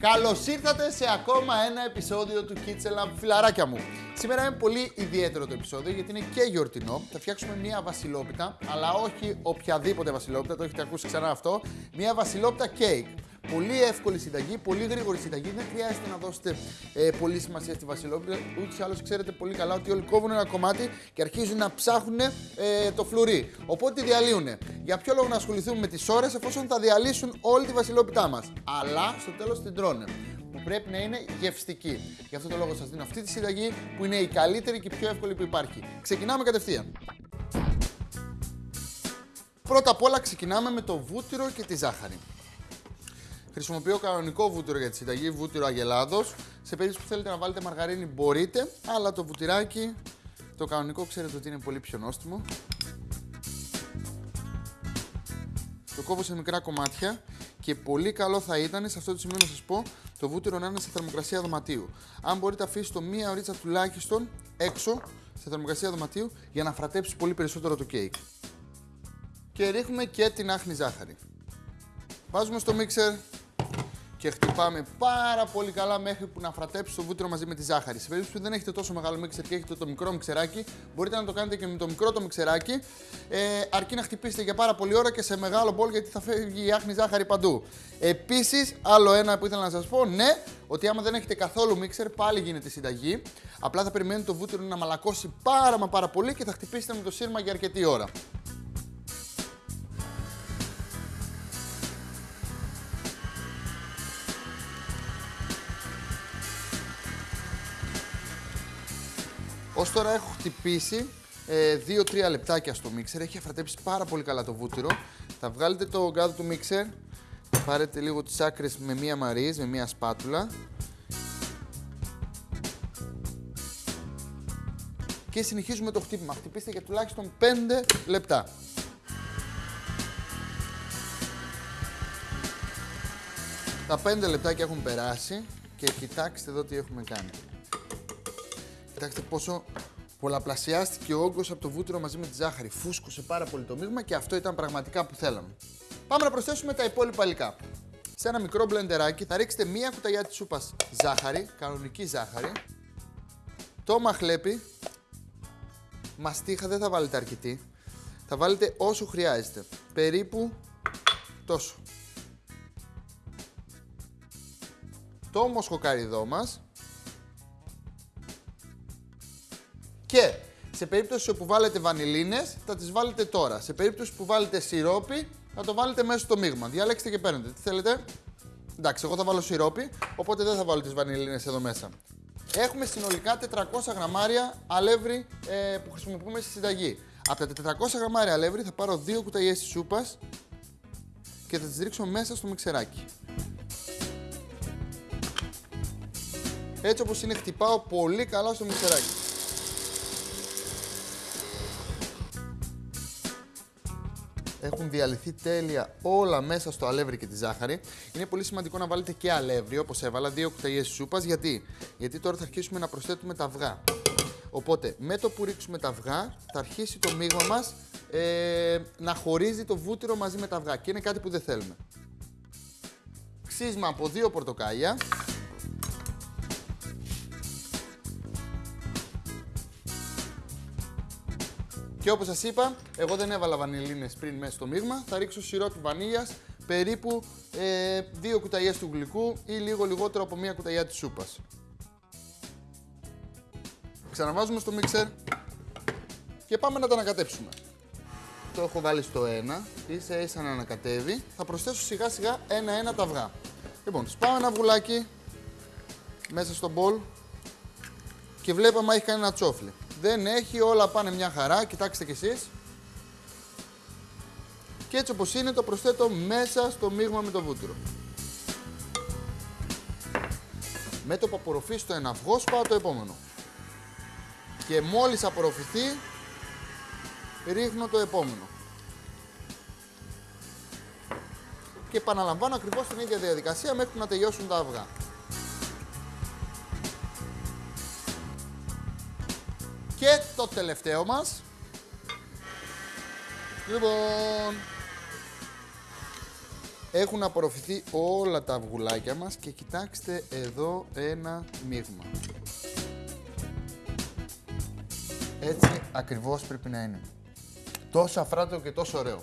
Καλώς ήρθατε σε ακόμα ένα επεισόδιο του Kitchen Lab, φιλαράκια μου. Σήμερα είναι πολύ ιδιαίτερο το επεισόδιο γιατί είναι και γιορτινό. Θα φτιάξουμε μία βασιλόπιτα, αλλά όχι οποιαδήποτε βασιλόπιτα, το έχετε ακούσει ξανά αυτό. Μία βασιλόπιτα κέικ. Πολύ εύκολη συνταγή, πολύ γρήγορη συνταγή. Δεν χρειάζεται να δώσετε ε, πολύ σημασία στη Βασιλόπιτα. Ούτως ή άλλως ξέρετε πολύ καλά ότι όλοι κόβουν ένα κομμάτι και αρχίζουν να ψάχνουν ε, το φλουρί. Οπότε τη διαλύουν. Για ποιο λόγο να ασχοληθούμε με τις ώρες εφόσον θα διαλύσουν όλη τη Βασιλόπιτά μας. Αλλά στο τέλος την τρώνε που πρέπει να είναι γευστική. Γι' αυτό το λόγο σας δίνω αυτή τη συνταγή που είναι η καλύτερη και η πιο εύκολη που υπάρχει. Ξεκινάμε κατευθείαν. Πρώτα απ' όλα ξεκινάμε με το βούτυρο και τη ζάχαρη. Χρησιμοποιώ κανονικό βούτυρο για τη συνταγή, βούτυρο αγελάδος. Σε περίπτωση που θέλετε να βάλετε μαργαρίνη μπορείτε, αλλά το βουτυράκι, το κανονικό ξέρετε ότι είναι πολύ πιο νόστιμο. Το κόβω σε μικρά κομμάτια και πολύ καλό θα ήταν σε αυτό το σημείο να σας πω το βούτυρο να είναι σε θερμοκρασία δωματίου. Αν μπορείτε αφήσετε το μία ωρίτσα τουλάχιστον έξω σε θερμοκρασία δωματίου για να φρατέψει πολύ περισσότερο το κέικ. Και ρίχνουμε και την άχνη ζάχαρη. Βάζουμε στο μίξερ και χτυπάμε πάρα πολύ καλά μέχρι που να φρατέψει το βούτυρο μαζί με τη ζάχαρη. Σε περίπτωση που δεν έχετε τόσο μεγάλο μίξερ και έχετε το μικρό μιξεράκι, μπορείτε να το κάνετε και με το μικρό το μιξεράκι, ε, αρκεί να χτυπήσετε για πάρα πολύ ώρα και σε μεγάλο μπολ γιατί θα φεύγει η άχνη ζάχαρη παντού. Επίσης, άλλο ένα που ήθελα να σας πω, ναι, ότι άμα δεν έχετε καθόλου μίξερ, πάλι γίνεται συνταγή. Απλά θα περιμένετε το βούτυρο να μαλακώσει πάρα μα πάρα πολύ και θα χτυπήσετε με το σύρμα για αρκετή ώρα. Ω τώρα έχω χτυπήσει 2-3 ε, λεπτάκια στο μίξερ. Έχει αφρατέψει πάρα πολύ καλά το βούτυρο. Θα βγάλετε το γκάδο του μίξερ. Θα πάρετε λίγο τις άκρες με μία μαρίζ, με μία σπάτουλα. Και συνεχίζουμε το χτύπημα. Χτυπήστε για τουλάχιστον 5 λεπτά. Τα 5 λεπτάκια έχουν περάσει και κοιτάξτε εδώ τι έχουμε κάνει. Κοιτάξτε πόσο πολλαπλασιάστηκε ο όγκος από το βούτυρο μαζί με τη ζάχαρη. Φούσκωσε πάρα πολύ το μείγμα και αυτό ήταν πραγματικά που θέλαμε. Πάμε να προσθέσουμε τα υπόλοιπα υλικά. Σε ένα μικρό μπλεντεράκι θα ρίξετε μία κουταλιά της σούπας ζάχαρη, κανονική ζάχαρη. Το μαχλέπι, μαστίχα δεν θα βάλετε αρκετή. Θα βάλετε όσο χρειάζεται. Περίπου τόσο. Το μοσχοκαριδό μας Και σε περίπτωση που βάλετε βανιλίνες, θα τις βάλετε τώρα. Σε περίπτωση που βάλετε σιρόπι, θα το βάλετε μέσα στο μείγμα. Διαλέξτε και παίρνετε. Τι θέλετε; Εντάξει, εγώ θα βάλω σιρόπι, οπότε δεν θα βάλω τις βανιλίνες εδώ μέσα. Έχουμε συνολικά 400 γραμμάρια αλεύρι ε, που χρησιμοποιούμε στη συνταγή. Από τα 400 γραμμάρια αλεύρι θα πάρω δύο κουταλιές της σούπας και θα τις ρίξω μέσα στο μιξεράκι. Έτσι όπως είναι χτυπάω πολύ καλά στο μιξεράκι. Έχουν διαλυθεί τέλεια όλα μέσα στο αλεύρι και τη ζάχαρη. Είναι πολύ σημαντικό να βάλετε και αλεύρι, όπως έβαλα, δύο κουταλιές σούπας. Γιατί; Γιατί τώρα θα αρχίσουμε να προσθέτουμε τα αυγά. Οπότε, με το που ρίξουμε τα αυγά, θα αρχίσει το μείγμα μας ε, να χωρίζει το βούτυρο μαζί με τα αυγά. Και είναι κάτι που δεν θέλουμε. Ξύσμα από δύο πορτοκάλια. Και όπως σας είπα, εγώ δεν έβαλα βανιλίνες πριν μέσα στο μείγμα. Θα ρίξω σιρόπι βανίλιας, περίπου ε, δύο κουταλιές του γλυκού ή λίγο λιγότερο από μία κουταλιά της σούπας. Ξαναβάζουμε στο μίξερ και πάμε να τα ανακατέψουμε. Το έχω βάλει στο 1, ίσα ίσα να ανακατεύει. Θα προσθέσω σιγά σιγά ένα-ένα τα αυγά. Λοιπόν, σπάω ένα αυγουλάκι μέσα στο μπολ και βλέπαμε έχει κάνει ένα τσόφλι. Δεν έχει, όλα πάνε μια χαρά, κοιτάξτε κι εσείς. Και έτσι όπως είναι το προσθέτω μέσα στο μείγμα με το βούτυρο. Με το που απορροφήσει το ένα αυγό σπάω το επόμενο. Και μόλις απορροφηθεί ρίχνω το επόμενο. Και επαναλαμβάνω ακριβώς την ίδια διαδικασία μέχρι να τελειώσουν τα αυγά. Και το τελευταίο μας. Λοιπόν. Έχουν απορροφηθεί όλα τα αυγουλάκια μας και κοιτάξτε εδώ ένα μείγμα. Έτσι ακριβώς πρέπει να είναι. Τόσο αφράτο και τόσο ωραίο.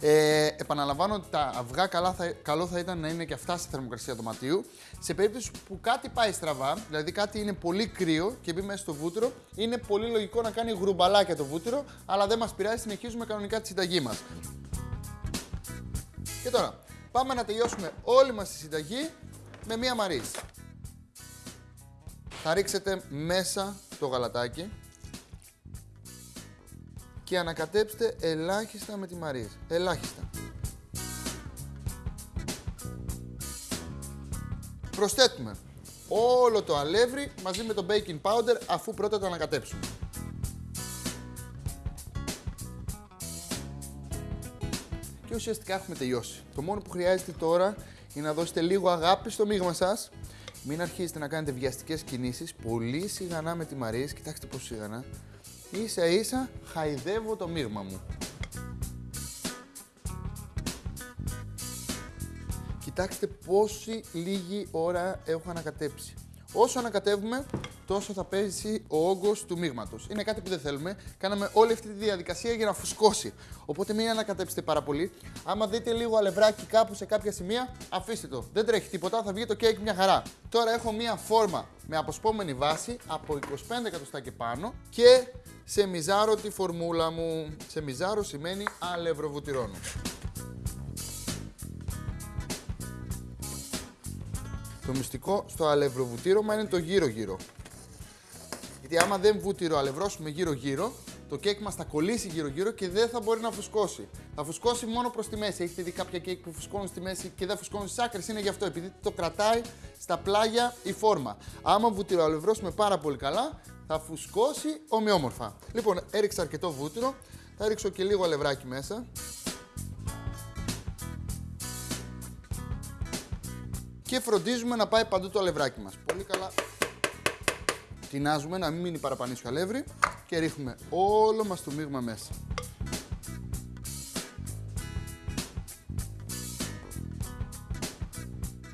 Ε, επαναλαμβάνω ότι τα αυγά καλά θα, καλό θα ήταν να είναι και αυτά στη θερμοκρασία δωματίου. Σε περίπτωση που κάτι πάει στραβά, δηλαδή κάτι είναι πολύ κρύο και μπει μέσα στο βούτυρο, είναι πολύ λογικό να κάνει γρουμπαλάκια το βούτυρο, αλλά δεν μας πειράζει, συνεχίζουμε κανονικά τη συνταγή μας. Και τώρα, πάμε να τελειώσουμε όλη μας τη συνταγή με μία μαρίζ. Θα ρίξετε μέσα το γαλατάκι και ανακατέψτε ελάχιστα με τη μαρίζ. Ελάχιστα. Προσθέτουμε όλο το αλεύρι μαζί με το baking powder αφού πρώτα το ανακατέψουμε. Και ουσιαστικά έχουμε τελειώσει. Το μόνο που χρειάζεται τώρα είναι να δώσετε λίγο αγάπη στο μείγμα σας. Μην αρχίσετε να κάνετε βιαστικές κινήσεις. Πολύ σιγανά με τη μαρίζ. Κοιτάξτε πόσο σιγανά ίσα ίσα χαϊδεύω το μείγμα μου. Κοιτάξτε πόση λίγη ώρα έχω ανακατέψει. Όσο ανακατεύουμε, τόσο θα πέσει ο όγκος του μείγματος. Είναι κάτι που δεν θέλουμε. Κάναμε όλη αυτή τη διαδικασία για να φουσκώσει. Οπότε μην ανακατέψετε πάρα πολύ. Άμα δείτε λίγο αλευράκι κάπου σε κάποια σημεία, αφήστε το. Δεν τρέχει τίποτα, θα βγει το κέικ μια χαρά. Τώρα έχω μία φόρμα με αποσπόμενη βάση από 25 εκατοστά και πάνω και σε μιζάρο τη φορμούλα μου. Σε μιζάρο σημαίνει αλευροβουτυρώνω. Το μυστικό στο αλευροβουτύρωμα είναι το γύρω-γύρω. Γιατί άμα δεν βουτυροαλευρώσουμε γύρω-γύρω, το κέικ μας θα κολλήσει γύρω-γύρω και δεν θα μπορεί να φουσκώσει. Θα φουσκώσει μόνο προς τη μέση. Έχετε δει κάποια κέικ που φουσκώνουν στη μέση και δεν φουσκώνουν στις άκρες; Είναι γι' αυτό, επειδή το κρατάει στα πλάγια η φόρμα. Άμα βουτυροαλευρώσουμε πάρα πολύ καλά, θα φουσκώσει ομοιόμορφα. Λοιπόν, έριξα αρκετό βούτυρο. Θα ρίξω και λίγο αλευράκι μέσα. Και φροντίζουμε να πάει παντού το αλευράκι μας. Πολύ καλά. Τεινάζουμε να μην μείνει παραπανίσιο αλεύρι και ρίχνουμε όλο μας το μείγμα μέσα.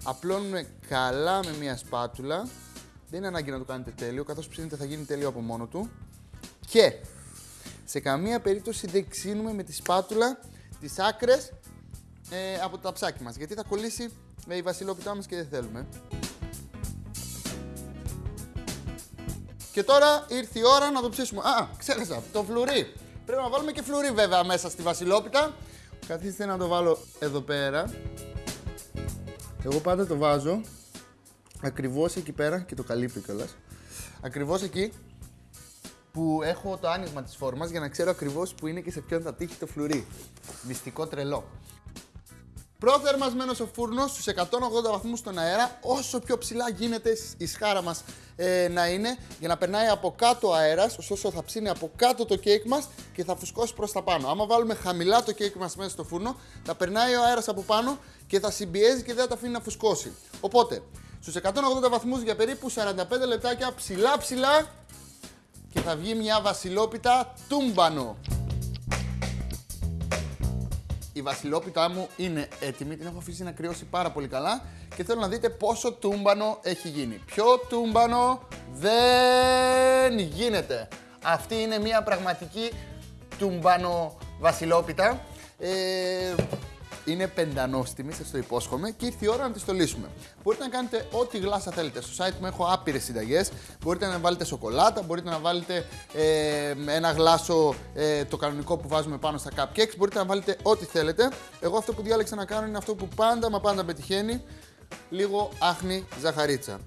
Απλώνουμε καλά με μια σπάτουλα δεν είναι ανάγκη να το κάνετε τέλειο, καθώς ψήνετε θα γίνει τέλειο από μόνο του. Και σε καμία περίπτωση δεν ξύνουμε με τη σπάτουλα τις άκρες ε, από το ταψάκι μας, γιατί θα κολλήσει με η βασιλόπιτά μας και δεν θέλουμε. Και τώρα ήρθε η ώρα να το ψήσουμε. Α, ξέχασα, το φλουρί. Πρέπει να βάλουμε και φλουρί βέβαια μέσα στη βασιλόπιτα. Καθίστε να το βάλω εδώ πέρα. Εγώ πάντα το βάζω ακριβώς εκεί πέρα και το καλύπτει κιόλας. Ακριβώς εκεί που έχω το άνοιγμα της φόρμας για να ξέρω ακριβώς που είναι και σε ποιον θα τύχει το φλουρί. Μυστικό τρελό. Προθερμασμένος ο φούρνος στους 180 βαθμούς στον αέρα, όσο πιο ψηλά γίνεται η σχάρα μας ε, να είναι, για να περνάει από κάτω ο αέρας, ωστόσο θα ψήνει από κάτω το κέικ μας και θα φουσκώσει προς τα πάνω. Άμα βάλουμε χαμηλά το κέικ μας μέσα στο φούρνο, θα περνάει ο αέρας από πάνω και θα συμπιέζει και δεν θα τα αφήνει να φουσκώσει. Οπότε, στους 180 βαθμούς για περίπου 45 λεπτάκια ψηλά ψηλά και θα βγει μια βασιλόπιτα τούμπανο. Η βασιλόπιτά μου είναι έτοιμη, την έχω αφήσει να κρυώσει πάρα πολύ καλά και θέλω να δείτε πόσο τούμπανο έχει γίνει. Πιο τούμπανο δεν γίνεται. Αυτή είναι μια πραγματική τούμπανο βασιλόπιτα. Ε, είναι πεντανόστιμη, σας το υπόσχομαι, και ήρθε η ώρα να τη στολίσουμε. Μπορείτε να κάνετε ό,τι γλάσσα θέλετε. Στο site μου έχω άπειρες συνταγές. Μπορείτε να βάλετε σοκολάτα, μπορείτε να βάλετε ε, ένα γλάσο ε, το κανονικό που βάζουμε πάνω στα cupcakes. Μπορείτε να βάλετε ό,τι θέλετε. Εγώ αυτό που διάλεξα να κάνω είναι αυτό που πάντα μα πάντα πετυχαίνει. Λίγο άχνη ζαχαρίτσα.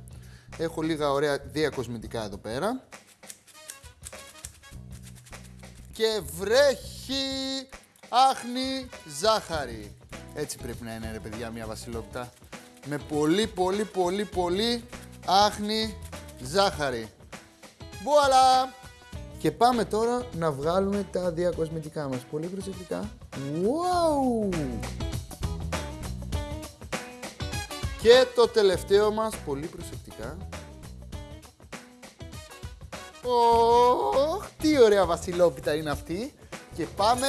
Έχω λίγα ωραία διακοσμητικά εδώ πέρα. Και βρέχει άχνη ζάχαρη. Έτσι πρέπει να είναι ρε παιδιά μια βασιλόπιτα. Με πολύ πολύ πολύ πολύ άχνη ζάχαρη. Βουαλά! Και πάμε τώρα να βγάλουμε τα διακοσμητικά μας. Πολύ προσεκτικά. Wow! Και το τελευταίο μας, πολύ προσεκτικά. Ωχ, τι ωραία βασιλόπιτα είναι αυτή. Και πάμε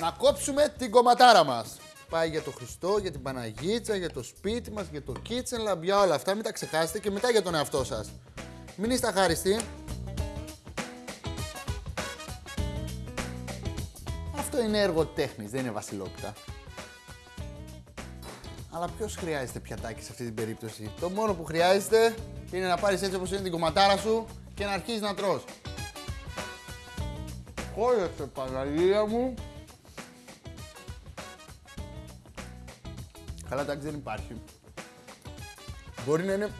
να κόψουμε την κομματάρα μας. Πάει για το Χριστό, για την Παναγίτσα, για το σπίτι μας, για το kitchen lab, για όλα αυτά. Μην τα ξεχάσετε και μετά για τον εαυτό σας. Μην είστε αχάριστοι. Αυτό είναι έργο τέχνης, δεν είναι βασιλόπιτα. Αλλά ποιος χρειάζεται πιατάκι σε αυτή την περίπτωση; Το μόνο που χρειάζεται είναι να πάρεις έτσι όπως είναι την κομματάρα σου και να αρχίσει να τρως. Χόρεψε Παναγία μου. Καλά εντάξει δεν υπάρχει. Μπορεί να είναι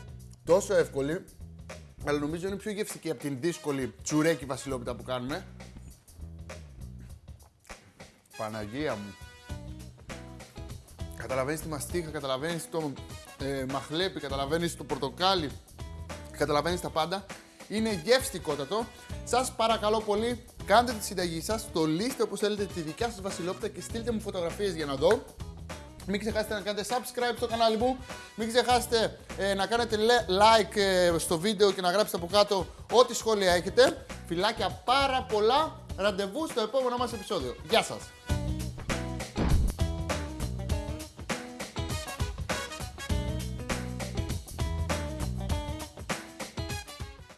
τόσο εύκολη, αλλά νομίζω είναι πιο γευστική από την δύσκολη τσουρέκι βασιλόπιτα που κάνουμε. Παναγία μου. Καταλαβαίνεις τη μαστίχα, καταλαβαίνεις το ε, μαχλέπι, καταλαβαίνεις το πορτοκάλι, καταλαβαίνεις τα πάντα. Είναι γευστικότατο. Σας παρακαλώ πολύ, κάντε τη συνταγή σας, στολίστε όπως θέλετε τη δικιά σας βασιλόπιτα και στείλτε μου φωτογραφίες για να δω. Μην ξεχάσετε να κάνετε subscribe στο κανάλι μου. Μην ξεχάσετε ε, να κάνετε like ε, στο βίντεο και να γράψετε από κάτω ό,τι σχόλια έχετε. Φιλάκια πάρα πολλά. Ραντεβού στο επόμενο μας επεισόδιο. Γεια σας!